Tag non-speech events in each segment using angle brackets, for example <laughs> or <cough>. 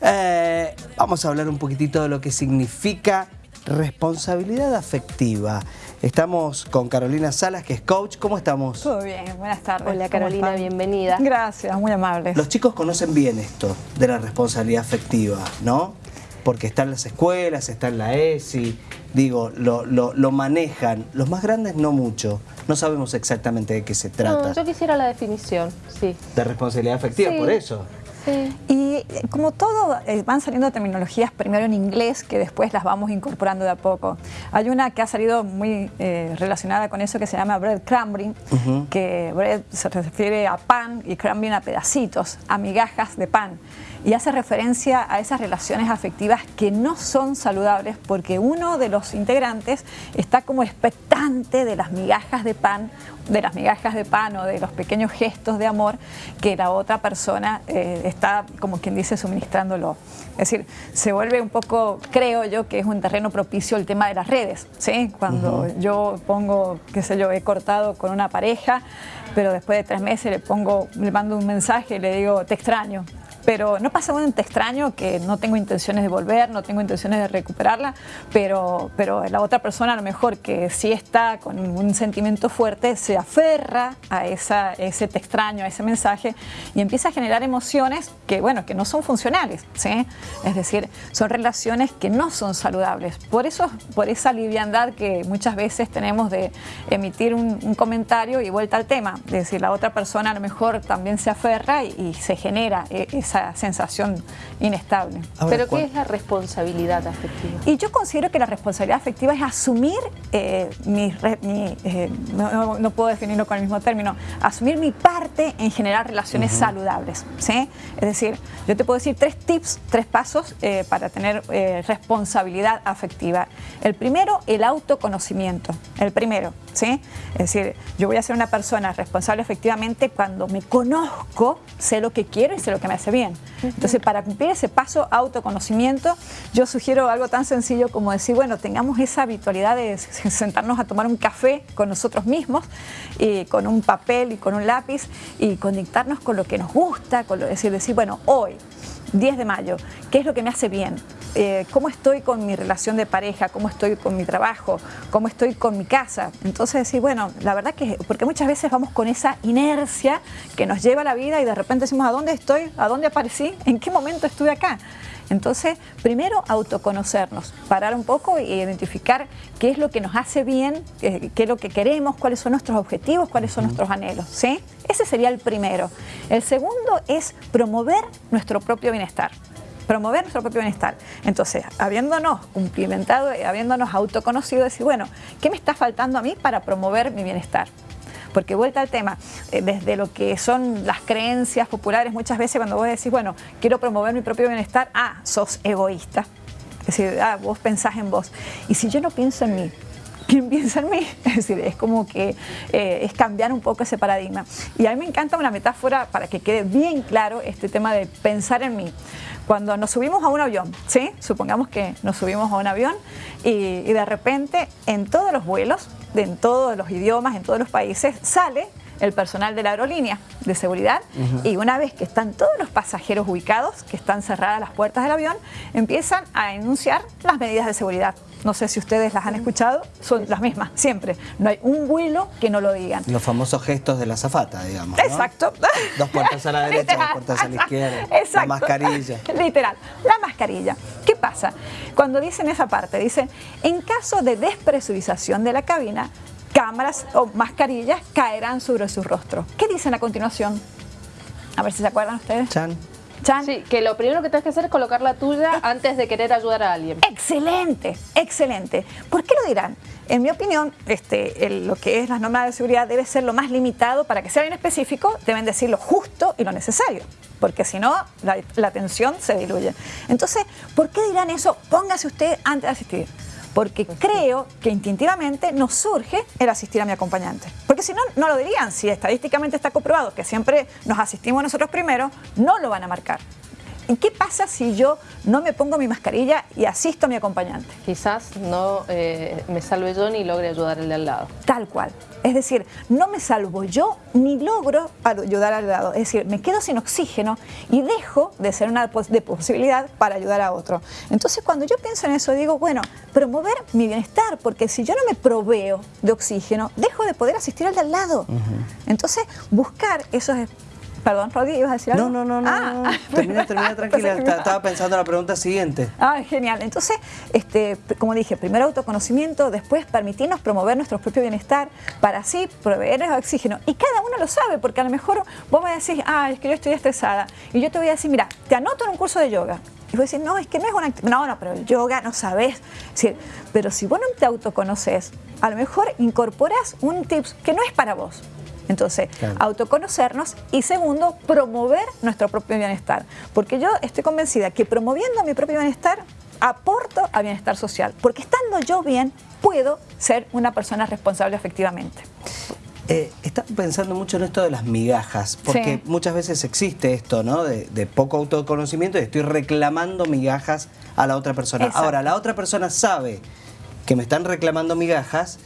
Eh, vamos a hablar un poquitito de lo que significa responsabilidad afectiva. Estamos con Carolina Salas, que es coach. ¿Cómo estamos? Todo bien, buenas tardes. Hola Carolina, bienvenida. Gracias, muy amables. Los chicos conocen bien esto de la responsabilidad afectiva, ¿no? Porque está en las escuelas, está en la ESI, digo, lo, lo, manejan. Los más grandes no mucho, no sabemos exactamente de qué se trata. No, yo quisiera la definición, sí. De responsabilidad afectiva, por eso. Y eh, como todo, eh, van saliendo terminologías primero en inglés que después las vamos incorporando de a poco. Hay una que ha salido muy eh, relacionada con eso que se llama bread crumbing, que bread se refiere a pan y crumbing a pedacitos, a migajas de pan y hace referencia a esas relaciones afectivas que no son saludables porque uno de los integrantes está como expectante de las migajas de pan, de las migajas de pan o de los pequeños gestos de amor que la otra persona eh, está, como quien dice, suministrándolo. Es decir, se vuelve un poco, creo yo, que es un terreno propicio el tema de las redes, ¿sí? Cuando yo pongo, qué sé yo, he cortado con una pareja, pero después de tres meses le pongo, le mando un mensaje y le digo, te extraño, pero no pasa un extraño que no tengo intenciones de volver, no tengo intenciones de recuperarla, pero, pero la otra persona a lo mejor que sí está con un sentimiento fuerte se aferra a esa, ese te extraño, a ese mensaje y empieza a generar emociones que, bueno, que no son funcionales, ¿sí? Es decir, son relaciones que no son saludables. Por eso, por esa liviandad que muchas veces tenemos de emitir un, comentario y vuelta al tema, es decir, la otra persona a lo mejor también se aferra y, y se genera e, esa sensación inestable. ¿Pero qué es la responsabilidad afectiva? Y yo considero que la responsabilidad afectiva es asumir eh, mi, eh, no, puedo definirlo con el mismo término, asumir mi parte en generar relaciones saludables. ¿sí? Es decir, yo te puedo decir tres tips, tres pasos eh, para tener responsabilidad afectiva. El primero, el autoconocimiento. El primero, ¿sí? Es decir, yo voy a ser una persona responsable efectivamente cuando me conozco, sé lo que quiero y sé lo que me hace bien. Entonces, para cumplir ese paso autoconocimiento, yo sugiero algo tan sencillo como decir, bueno, tengamos esa habitualidad de sentarnos a tomar un café con nosotros mismos, con un papel y con un lápiz, y conectarnos con lo que nos gusta, con lo, decir, decir, bueno, hoy, 10 de mayo, ¿qué es lo que me hace bien? Eh, cómo estoy con mi relación de pareja, cómo estoy con mi trabajo, cómo estoy con mi casa. Entonces decir, bueno, la verdad que, porque muchas veces vamos con esa inercia que nos lleva a la vida y de repente decimos, ¿a dónde estoy? ¿A dónde aparecí? ¿En qué momento estuve acá? Entonces, primero autoconocernos, parar un poco e identificar qué es lo que nos hace bien, eh, qué es lo que queremos, cuáles son nuestros objetivos, cuáles son nuestros anhelos. ¿sí? Ese sería el primero. El segundo es promover nuestro propio bienestar promover nuestro propio bienestar. Entonces, habiéndonos cumplimentado, habiéndonos autoconocido, decir, bueno, ¿qué me está faltando a mí para promover mi bienestar? Porque vuelta al tema, eh, desde lo que son las creencias populares, muchas veces cuando vos decís, bueno, quiero promover mi propio bienestar, ah, sos egoísta. Es decir, ah, vos pensás en vos. Y si yo no pienso en mí, ¿quién piensa en mí? <laughs> Es decir, es como que eh, es cambiar un poco ese paradigma. Y a mí me encanta una metáfora para que quede bien claro este tema de pensar en mí. Cuando nos subimos a un avión, ¿sí? Supongamos que nos subimos a un avión y, de repente en todos los vuelos, en todos los idiomas, en todos los países, sale el personal de la aerolínea de seguridad y una vez que están todos los pasajeros ubicados, que están cerradas las puertas del avión, empiezan a enunciar las medidas de seguridad no sé si ustedes las han escuchado, son las mismas, siempre. No hay un vuelo que no lo digan. Los famosos gestos de la zafata, digamos. Exacto. Dos puertas a la derecha, dos puertas a la izquierda. Exacto. La mascarilla. Literal, la mascarilla. ¿Qué pasa? Cuando dicen esa parte, dicen, en caso de despresurización de la cabina, cámaras o mascarillas caerán sobre su rostro. ¿Qué dicen a continuación? A ver si se acuerdan ustedes. Chan. Sí, que lo primero que tienes que hacer es colocar la tuya antes de querer ayudar a alguien. Excelente, excelente. ¿Por qué lo dirán? En mi opinión, este, lo que es las normas de seguridad debe ser lo más limitado para que sea bien específico, deben decir lo justo y lo necesario, porque si no, la, la atención se diluye. Entonces, ¿por qué dirán eso? Póngase usted antes de asistir porque creo que instintivamente nos surge el asistir a mi acompañante. Porque si no, no lo dirían. Si estadísticamente está comprobado que siempre nos asistimos nosotros primero, no lo van a marcar. ¿Y qué pasa si yo no me pongo mi mascarilla y asisto a mi acompañante? Quizás no eh, me salve yo ni logre ayudar al de al lado. Tal cual. Es decir, no me salvo yo ni logro ayudar al lado. Es decir, me quedo sin oxígeno y dejo de ser una de posibilidad para ayudar a otro. Entonces, cuando yo pienso en eso, digo, bueno, promover mi bienestar, porque si yo no me proveo de oxígeno, dejo de poder asistir al de al lado. Entonces, buscar esos Perdón, Rodi, ¿ibas a decir algo? No, no, no, ah. no. Termina, termina <laughs> tranquila. Estaba pensando en la pregunta siguiente. Ah, genial. Entonces, este, como dije, primero autoconocimiento, después permitirnos promover nuestro propio bienestar para así proveerles oxígeno. Y cada uno lo sabe, porque a lo mejor vos me decís, ah, es que yo estoy estresada. Y yo te voy a decir, mira, te anoto en un curso de yoga. Y vos decís, no, es que no es una No, no, pero el yoga no sabes. pero si vos no te autoconoces, a lo mejor incorporas un tips que no es para vos. Entonces, autoconocernos y segundo, promover nuestro propio bienestar. Porque yo estoy convencida que promoviendo mi propio bienestar, aporto al bienestar social. Porque estando yo bien, puedo ser una persona responsable efectivamente. Eh, estaba pensando mucho en esto de las migajas, porque muchas veces existe esto, ¿no? De, poco autoconocimiento y estoy reclamando migajas a la otra persona. Ahora, la otra persona sabe que me están reclamando migajas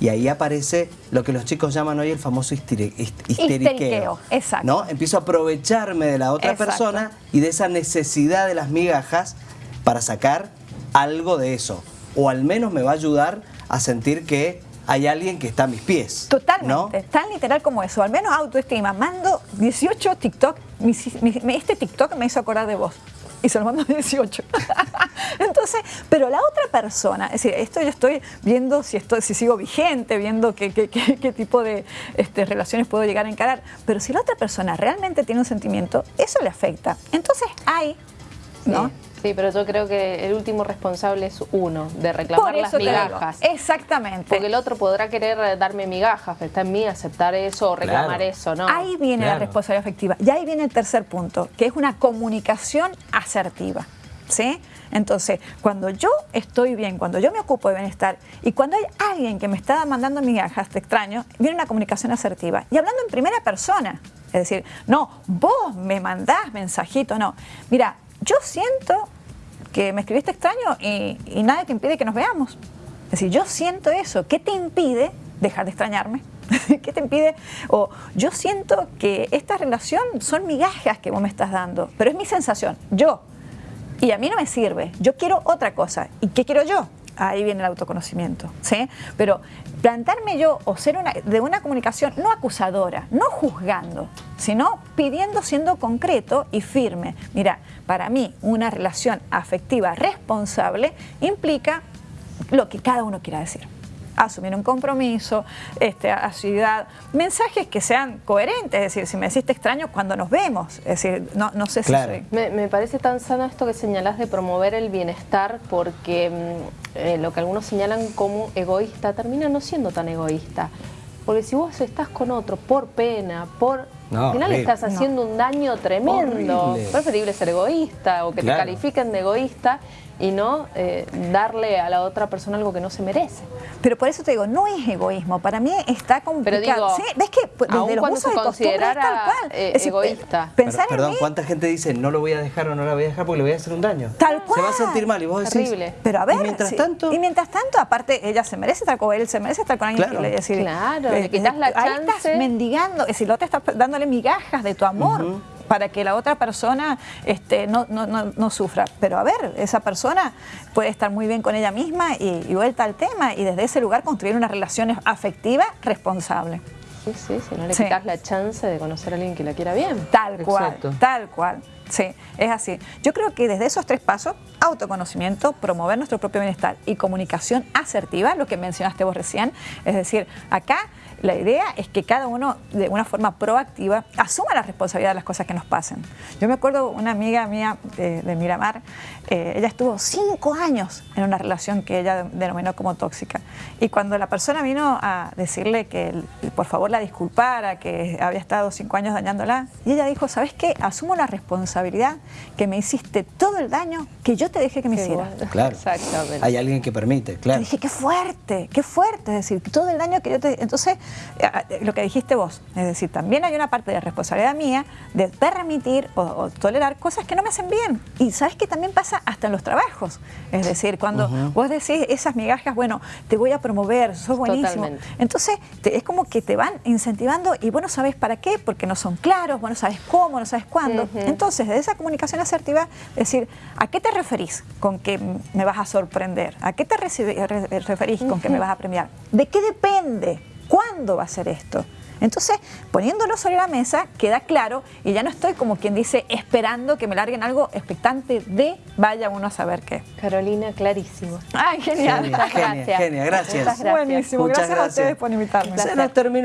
y ahí aparece lo que los chicos llaman hoy el famoso histeriqueo. exacto. ¿no? Empiezo a aprovecharme de la otra persona y de esa necesidad de las migajas para sacar algo de eso. O al menos me va a ayudar a sentir que hay alguien que está a mis pies. Totalmente, tan literal como eso, al menos autoestima. Mando 18 TikTok, este TikTok me hizo acordar de vos y se lo mando 18. <laughs> <laughs> Entonces, pero la otra persona, es decir, esto yo estoy viendo si, estoy, si sigo vigente, viendo qué, qué, qué, tipo de este, relaciones puedo llegar a encarar, pero si la otra persona realmente tiene un sentimiento, eso le afecta. Entonces hay, ¿no? Sí, pero yo creo que el último responsable es uno, de reclamar las migajas. Exactamente. Porque el otro podrá querer darme migajas, pero está en mí aceptar eso o reclamar eso, ¿no? Ahí viene la responsabilidad afectiva. Y ahí viene el tercer punto, que es una comunicación asertiva. ¿Sí? Entonces, cuando yo estoy bien, cuando yo me ocupo de bienestar y cuando hay alguien que me está mandando migajas, te extraño, viene una comunicación asertiva. Y hablando en primera persona, es decir, no, vos me mandás mensajito, no. Mira, yo siento que me escribiste extraño y, y nada te impide que nos veamos. Es decir, yo siento eso. ¿Qué te impide dejar de extrañarme? <laughs> ¿Qué te impide? O yo siento que esta relación son migajas que vos me estás dando, pero es mi sensación, yo. Y a mí no me sirve, yo quiero otra cosa. ¿Y qué quiero yo? ahí viene el autoconocimiento, ¿sí? Pero plantarme yo o ser una, de una comunicación no acusadora, no juzgando, sino pidiendo, siendo concreto y firme. Mira, para mí una relación afectiva responsable implica lo que cada uno quiera decir asumir un compromiso, este, asiduidad, mensajes que sean coherentes, es decir, si me deciste extraño cuando nos vemos, es decir, no, no sé si soy... Me, parece tan sano esto que señalás de promover el bienestar porque mm, eh, lo que algunos señalan como egoísta termina no siendo tan egoísta. Porque si vos estás con otro por pena, por al final estás haciendo un daño tremendo. Es preferible ser egoísta o que te califiquen de egoísta y no eh, darle a la otra persona algo que no se merece. Pero por eso te digo, no es egoísmo, para mí está complicado. Pero digo, ¿Sí? ¿Ves que desde los usos de costumbre tal cual? Eh, egoísta. Pensar perdón, ¿cuánta gente dice no lo voy a dejar o no la voy a dejar porque le voy a hacer un daño? Tal cual. Se va a sentir mal y vos decís... Terrible. Pero a ver, y mientras tanto... Y mientras tanto, aparte, ella se merece estar con él, se merece estar con alguien claro. que le decir... Claro, le quitas la chance. Ahí estás mendigando, es decir, lo te estás dándole migajas de tu amor para que la otra persona este, no, no, sufra. Pero a ver, esa persona puede estar muy bien con ella misma y, vuelta al tema y desde ese lugar construir una relación afectiva responsable. Sí, sí, si no le quitas la chance de conocer a alguien que la quiera bien. Tal cual, tal cual. Sí, es así. Yo creo que desde esos tres pasos, autoconocimiento, promover nuestro propio bienestar y comunicación asertiva, lo que mencionaste vos recién, es decir, acá la idea es que cada uno, de una forma proactiva, asuma la responsabilidad de las cosas que nos pasen. Yo me acuerdo una amiga mía de, Miramar, eh, ella estuvo cinco años en una relación que ella denominó como tóxica. Y cuando la persona vino a decirle que por favor la disculpara, que había estado cinco años dañándola, y ella dijo, ¿sabes qué? Asumo la responsabilidad responsabilidad que me hiciste todo el daño que yo te dejé que me Qué hiciera. bueno. Claro. Exactamente. Hay alguien que permite, Te claro. dije, qué fuerte, qué fuerte, es decir, todo el daño que yo te... Entonces, eh, lo que dijiste vos, es decir, también hay una parte de responsabilidad mía de permitir o, o tolerar cosas que no me hacen bien. Y sabes que también pasa hasta en los trabajos. Es decir, cuando vos decís esas migajas, bueno, te voy a promover, sos buenísimo. Totalmente. Entonces, te- es como que te van incentivando y vos no sabes para qué, porque no son claros, vos no sabes cómo, no sabes cuándo. Entonces, de esa comunicación asertiva, decir, ¿a qué te referís con que me vas a sorprender? ¿A qué te referís con que me vas a premiar? ¿De qué depende? ¿Cuándo va a ser esto? Entonces, poniéndolo sobre la mesa, queda claro y ya no estoy como quien dice esperando que me larguen algo expectante de vaya uno a saber qué. Carolina, clarísimo. ¡Ay, genial! Genia, genia, Gracias. genia, gracias. Muchas gracias. Buenísimo, Muchas gracias, a ustedes por invitarme. Se nos terminó.